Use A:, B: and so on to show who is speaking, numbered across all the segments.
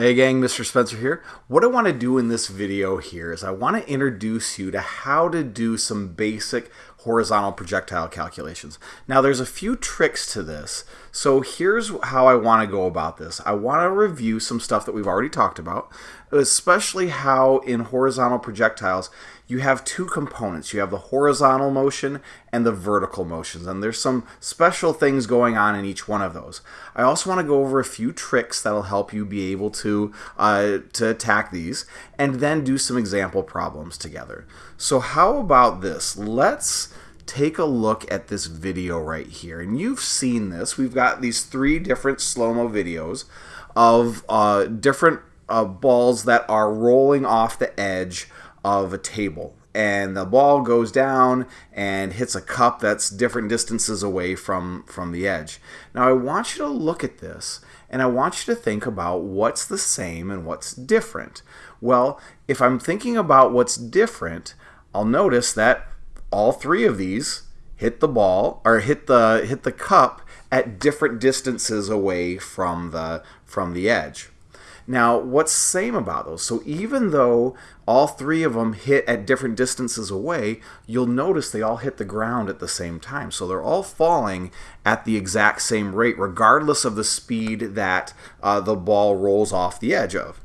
A: Hey gang, Mr. Spencer here. What I want to do in this video here is I want to introduce you to how to do some basic horizontal projectile calculations. Now there's a few tricks to this, so here's how I want to go about this. I want to review some stuff that we've already talked about, especially how in horizontal projectiles you have two components. You have the horizontal motion and the vertical motions, and there's some special things going on in each one of those. I also want to go over a few tricks that'll help you be able to, uh, to attack these, and then do some example problems together. So how about this? Let's take a look at this video right here. And you've seen this. We've got these three different slow-mo videos of uh, different uh, balls that are rolling off the edge of a table and the ball goes down and hits a cup that's different distances away from from the edge. Now I want you to look at this and I want you to think about what's the same and what's different. Well, if I'm thinking about what's different, I'll notice that all three of these hit the ball or hit the hit the cup at different distances away from the from the edge. Now, what's same about those? So even though all three of them hit at different distances away, you'll notice they all hit the ground at the same time. So they're all falling at the exact same rate, regardless of the speed that uh, the ball rolls off the edge of.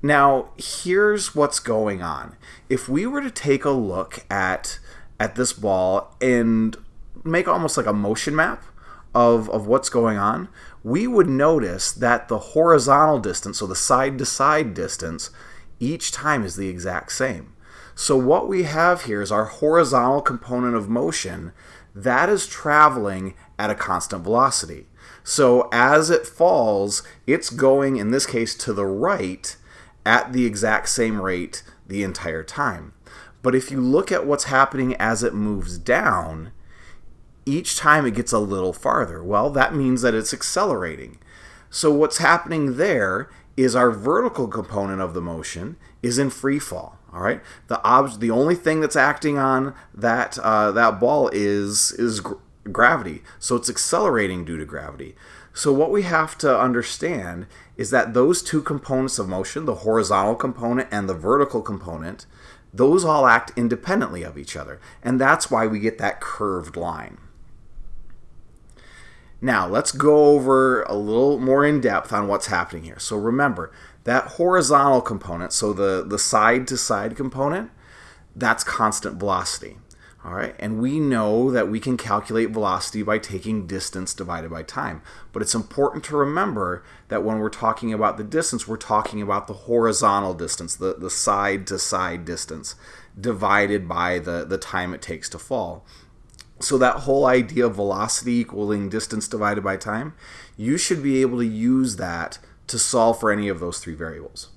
A: Now, here's what's going on. If we were to take a look at, at this ball and make almost like a motion map of, of what's going on, we would notice that the horizontal distance, so the side to side distance, each time is the exact same. So what we have here is our horizontal component of motion that is traveling at a constant velocity. So as it falls, it's going, in this case, to the right at the exact same rate the entire time. But if you look at what's happening as it moves down, each time it gets a little farther. Well, that means that it's accelerating. So what's happening there is our vertical component of the motion is in free fall. All right, the ob- the only thing that's acting on that uh, that ball is is gr gravity. So it's accelerating due to gravity. So what we have to understand is that those two components of motion, the horizontal component and the vertical component, those all act independently of each other. And that's why we get that curved line. Now, let's go over a little more in depth on what's happening here. So remember, that horizontal component, so the, the side-to-side -side component, that's constant velocity. All right, and we know that we can calculate velocity by taking distance divided by time. But it's important to remember that when we're talking about the distance, we're talking about the horizontal distance, the, the side-to-side distance, divided by the, the time it takes to fall. So that whole idea of velocity equaling distance divided by time, you should be able to use that to solve for any of those three variables.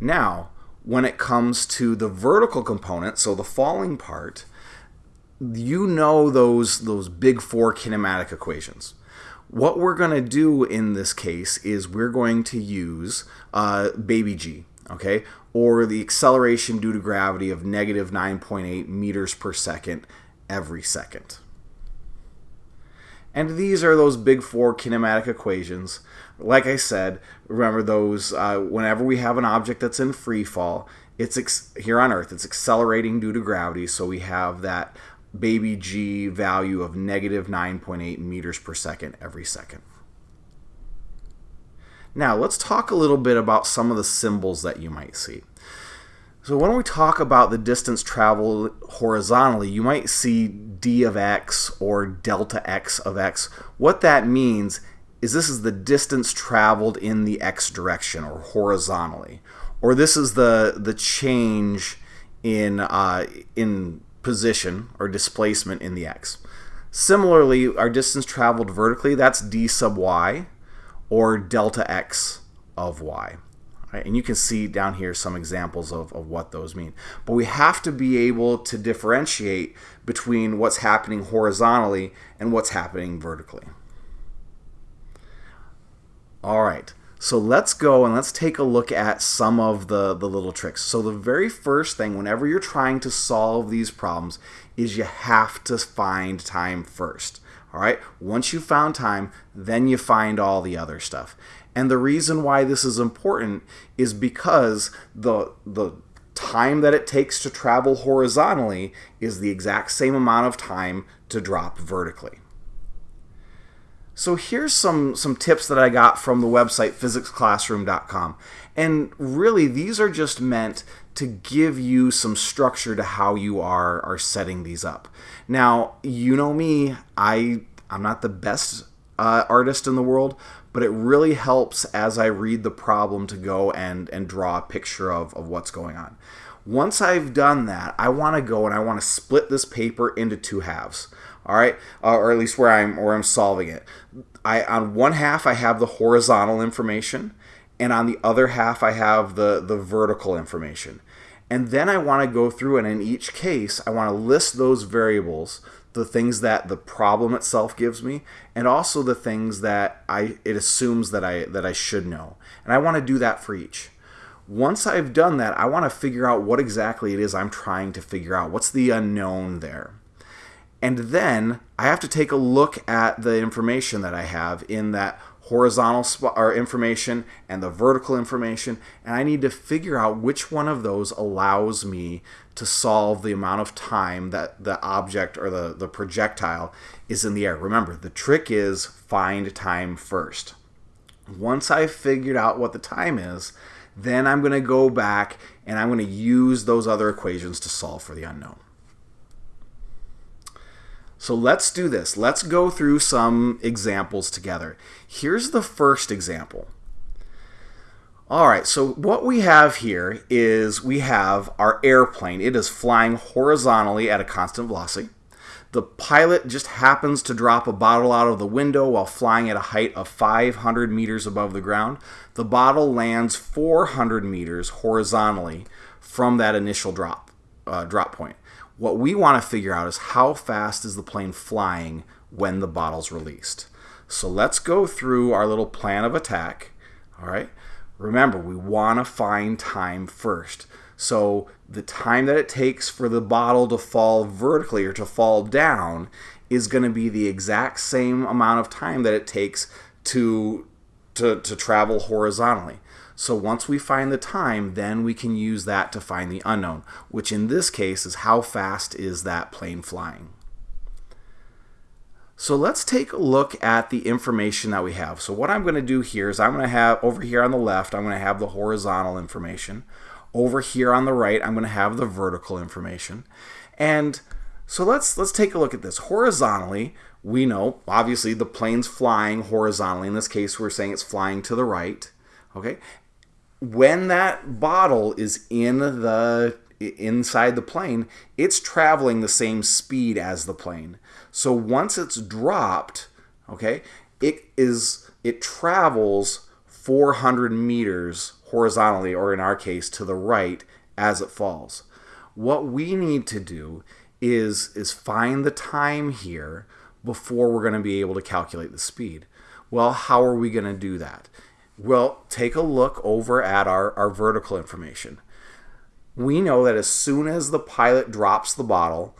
A: Now, when it comes to the vertical component, so the falling part, you know those, those big four kinematic equations. What we're going to do in this case is we're going to use uh, baby g, okay, or the acceleration due to gravity of negative 9.8 meters per second every second. And these are those big four kinematic equations. Like I said, remember those, uh, whenever we have an object that's in free fall, it's here on Earth, it's accelerating due to gravity, so we have that baby g value of negative 9.8 meters per second every second. Now, let's talk a little bit about some of the symbols that you might see. So when we talk about the distance traveled horizontally, you might see d of x or delta x of x. What that means is this is the distance traveled in the x direction or horizontally. Or this is the, the change in, uh, in position or displacement in the x. Similarly, our distance traveled vertically, that's d sub y or delta x of y. Right? And you can see down here some examples of, of what those mean. But we have to be able to differentiate between what's happening horizontally and what's happening vertically. All right, so let's go and let's take a look at some of the, the little tricks. So the very first thing, whenever you're trying to solve these problems, is you have to find time first. All right, once you found time, then you find all the other stuff. And the reason why this is important is because the the time that it takes to travel horizontally is the exact same amount of time to drop vertically. So here's some, some tips that I got from the website physicsclassroom.com. And really, these are just meant to give you some structure to how you are, are setting these up. Now, you know me, I, I'm not the best uh, artist in the world, but it really helps as I read the problem to go and, and draw a picture of, of what's going on. Once I've done that, I want to go and I want to split this paper into two halves all right, uh, or at least where I'm where I'm solving it. I on one half I have the horizontal information, and on the other half I have the the vertical information. And then I want to go through and in each case I want to list those variables, the things that the problem itself gives me, and also the things that I it assumes that I that I should know. And I want to do that for each. Once I've done that, I want to figure out what exactly it is I'm trying to figure out. What's the unknown there? And then I have to take a look at the information that I have in that horizontal or information and the vertical information and I need to figure out which one of those allows me to solve the amount of time that the object or the, the projectile is in the air. Remember, the trick is find time first. Once I've figured out what the time is, then I'm going to go back and I'm going to use those other equations to solve for the unknown. So let's do this. Let's go through some examples together. Here's the first example. All right, so what we have here is we have our airplane. It is flying horizontally at a constant velocity. The pilot just happens to drop a bottle out of the window while flying at a height of 500 meters above the ground. The bottle lands 400 meters horizontally from that initial drop, uh, drop point. What we want to figure out is how fast is the plane flying when the bottle's released. So let's go through our little plan of attack. All right. Remember, we want to find time first. So the time that it takes for the bottle to fall vertically or to fall down is going to be the exact same amount of time that it takes to to, to travel horizontally. So once we find the time, then we can use that to find the unknown, which in this case is how fast is that plane flying. So let's take a look at the information that we have. So what I'm going to do here is I'm going to have, over here on the left, I'm going to have the horizontal information. Over here on the right, I'm going to have the vertical information. And so let's, let's take a look at this. Horizontally, we know, obviously, the plane's flying horizontally. In this case, we're saying it's flying to the right. Okay, when that bottle is in the inside the plane, it's traveling the same speed as the plane. So once it's dropped, okay, it is it travels 400 meters horizontally, or in our case, to the right as it falls. What we need to do is is find the time here before we're going to be able to calculate the speed. Well, how are we going to do that? Well, take a look over at our, our vertical information. We know that as soon as the pilot drops the bottle,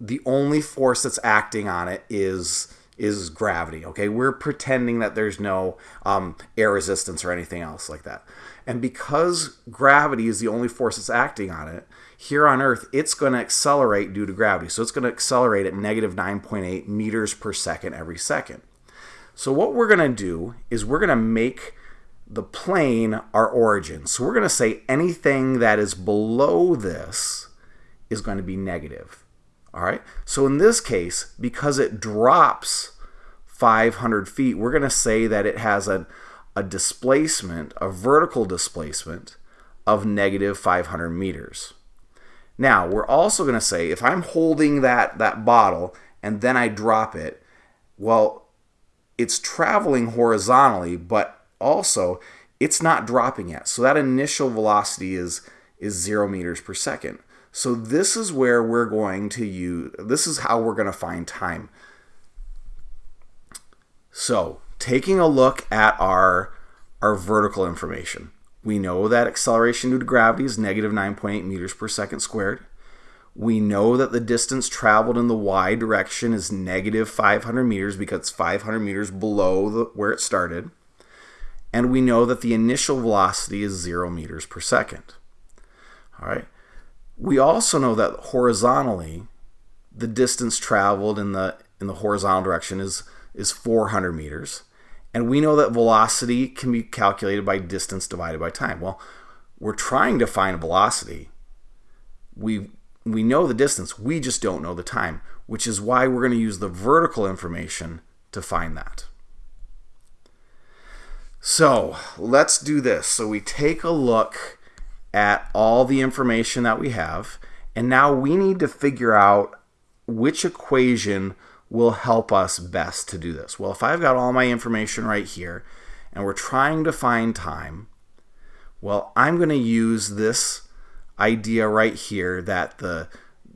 A: the only force that's acting on it is is gravity. Okay, we're pretending that there's no um, air resistance or anything else like that. And because gravity is the only force that's acting on it, here on Earth, it's going to accelerate due to gravity. So it's going to accelerate at negative 9.8 meters per second every second. So what we're going to do is we're going to make the plane our origin. So we're going to say anything that is below this is going to be negative. All right. So in this case, because it drops 500 feet, we're going to say that it has a, a displacement, a vertical displacement of negative 500 meters. Now, we're also going to say if I'm holding that, that bottle and then I drop it, well, it's traveling horizontally, but also it's not dropping yet. So that initial velocity is is zero meters per second. So this is where we're going to use, this is how we're going to find time. So taking a look at our, our vertical information, we know that acceleration due to gravity is negative 9.8 meters per second squared. We know that the distance traveled in the y direction is negative 500 meters because it's 500 meters below the, where it started and we know that the initial velocity is 0 meters per second. All right. We also know that horizontally, the distance traveled in the in the horizontal direction is is 400 meters, and we know that velocity can be calculated by distance divided by time. Well, we're trying to find a velocity. We we know the distance, we just don't know the time, which is why we're going to use the vertical information to find that. So let's do this. So we take a look at all the information that we have, and now we need to figure out which equation will help us best to do this. Well, if I've got all my information right here, and we're trying to find time, well, I'm going to use this idea right here that the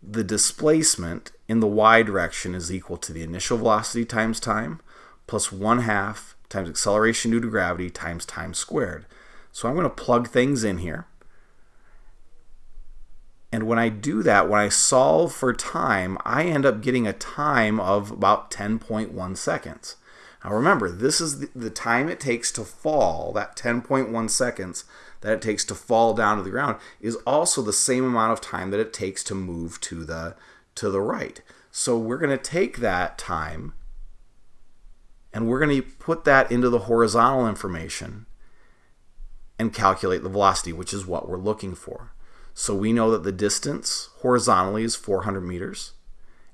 A: the displacement in the y direction is equal to the initial velocity times time plus 1 half times acceleration due to gravity times time squared. So I'm going to plug things in here. And when I do that, when I solve for time, I end up getting a time of about 10.1 seconds. Now remember, this is the, time it takes to fall, that 10.1 seconds that it takes to fall down to the ground is also the same amount of time that it takes to move to the to the right. So we're going to take that time and we're going to put that into the horizontal information and calculate the velocity, which is what we're looking for. So we know that the distance horizontally is 400 meters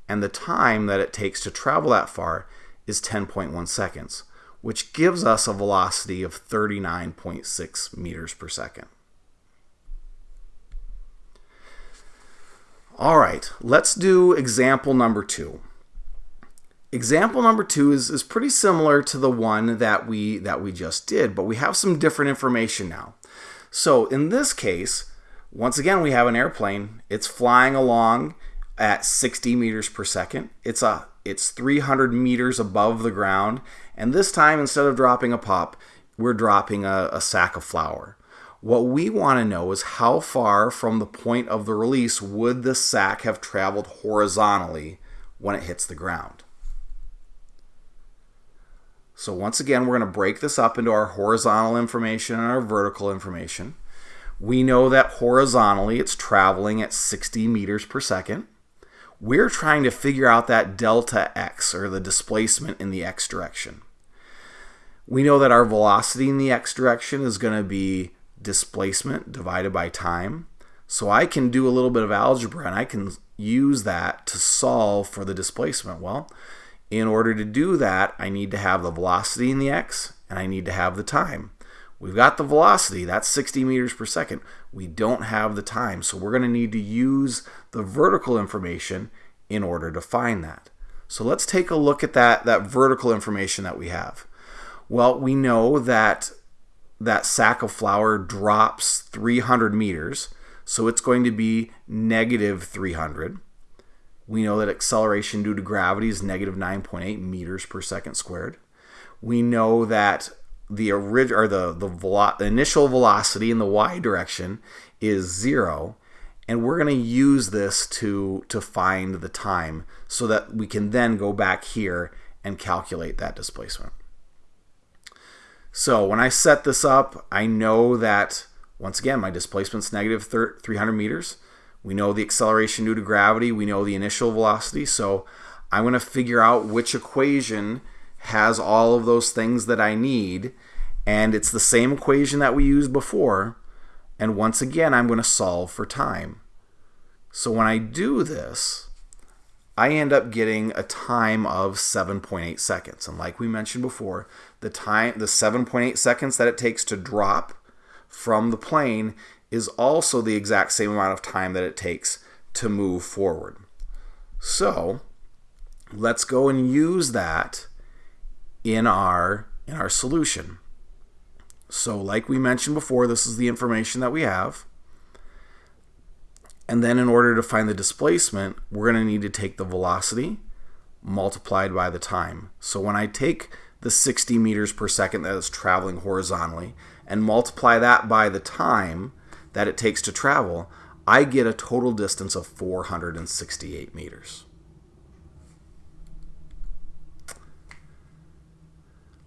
A: and the time that it takes to travel that far is 10.1 seconds which gives us a velocity of 39.6 meters per second. All right, let's do example number two. Example number two is, is pretty similar to the one that we, that we just did, but we have some different information now. So in this case, once again, we have an airplane. It's flying along at 60 meters per second. It's a it's 300 meters above the ground, and this time instead of dropping a pop, we're dropping a, a sack of flour. What we want to know is how far from the point of the release would the sack have traveled horizontally when it hits the ground. So once again, we're going to break this up into our horizontal information and our vertical information. We know that horizontally it's traveling at 60 meters per second we're trying to figure out that delta x, or the displacement in the x direction. We know that our velocity in the x direction is going to be displacement divided by time. So I can do a little bit of algebra and I can use that to solve for the displacement. Well, in order to do that, I need to have the velocity in the x and I need to have the time. We've got the velocity, that's 60 meters per second. We don't have the time, so we're going to need to use the vertical information in order to find that. So let's take a look at that, that vertical information that we have. Well, we know that that sack of flour drops 300 meters, so it's going to be negative 300. We know that acceleration due to gravity is negative 9.8 meters per second squared. We know that the orig- or the the, velo- initial velocity in the y direction is zero, and we're going to use this to to find the time so that we can then go back here and calculate that displacement. So when I set this up, I know that once again my displacement's negative 300 meters. We know the acceleration due to gravity. We know the initial velocity. So I'm going to figure out which equation has all of those things that I need. And it's the same equation that we used before. And once again, I'm going to solve for time. So when I do this, I end up getting a time of 7.8 seconds. And like we mentioned before, the time the 7.8 seconds that it takes to drop from the plane is also the exact same amount of time that it takes to move forward. So, let's go and use that in our in our solution. So like we mentioned before, this is the information that we have. And then in order to find the displacement, we're going to need to take the velocity multiplied by the time. So when I take the 60 meters per second that is traveling horizontally and multiply that by the time that it takes to travel, I get a total distance of 468 meters.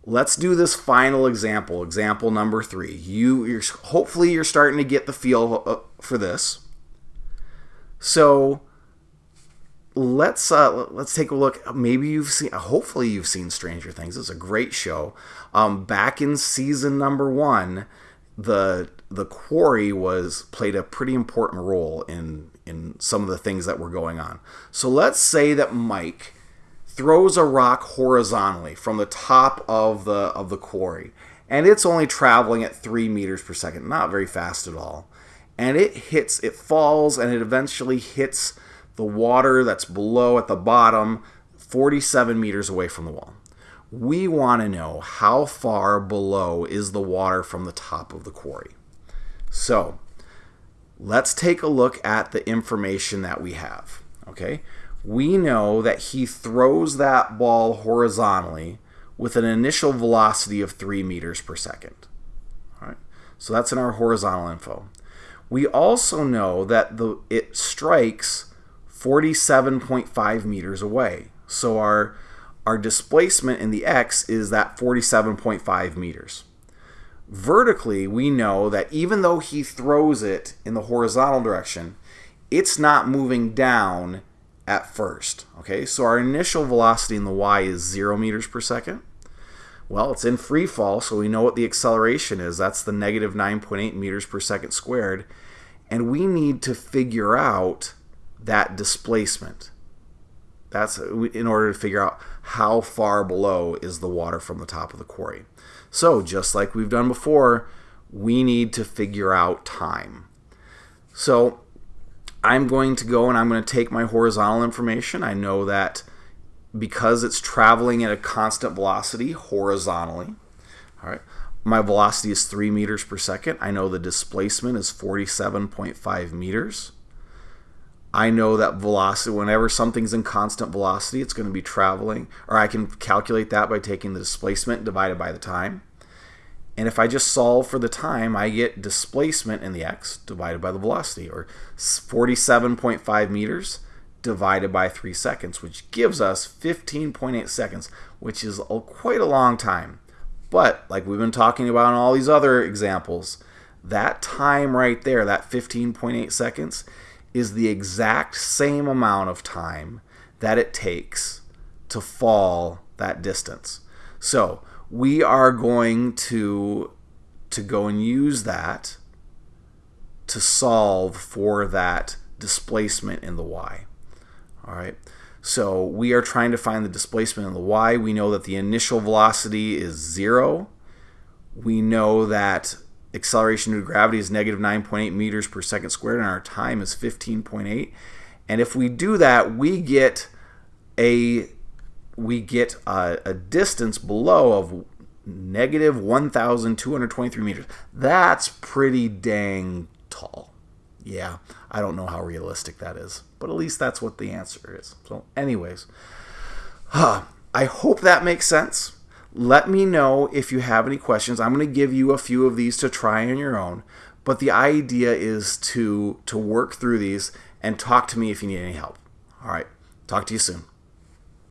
A: let's do this final example, example number three. You, you're, hopefully you're starting to get the feel uh, for this. So let's uh, let's take a look. Maybe you've seen. Hopefully you've seen Stranger Things. It's a great show. Um, back in season number one, the the quarry was played a pretty important role in in some of the things that were going on. So let's say that Mike throws a rock horizontally from the top of the of the quarry and it's only traveling at three meters per second not very fast at all. And it hits it falls and it eventually hits the water that's below at the bottom 47 meters away from the wall. We want to know how far below is the water from the top of the quarry so let's take a look at the information that we have okay we know that he throws that ball horizontally with an initial velocity of 3 meters per second. All right, so that's in our horizontal info. We also know that the it strikes 47.5 meters away. So our our displacement in the x is that 47.5 meters. Vertically, we know that even though he throws it in the horizontal direction, it's not moving down at first. Okay, so our initial velocity in the y is 0 meters per second. Well, it's in free fall, so we know what the acceleration is. That's the negative 9.8 meters per second squared. And we need to figure out that displacement. That's in order to figure out how far below is the water from the top of the quarry. So just like we've done before, we need to figure out time. So I'm going to go and I'm going to take my horizontal information. I know that because it's traveling at a constant velocity horizontally, all right, my velocity is 3 meters per second. I know the displacement is 47.5 meters. I know that velocity, whenever something's in constant velocity, it's going to be traveling, or I can calculate that by taking the displacement divided by the time. And if I just solve for the time, I get displacement in the x divided by the velocity, or 47.5 meters divided by 3 seconds, which gives us 15.8 seconds, which is a, quite a long time. But, like we've been talking about in all these other examples, that time right there, that 15.8 seconds, is the exact same amount of time that it takes to fall that distance. So, we are going to to go and use that to solve for that displacement in the y. All right. So we are trying to find the displacement in the y. We know that the initial velocity is 0. We know that acceleration due to gravity is negative 9.8 meters per second squared and our time is 15.8. And if we do that, we get a we get a, a distance below of negative 1,223 meters. That's pretty dang tall. Yeah, I don't know how realistic that is, but at least that's what the answer is. So, anyways, I hope that makes sense. Let me know if you have any questions. I'm going to give you a few of these to try on your own, but the idea is to to work through these and talk to me if you need any help. All right, talk to you soon.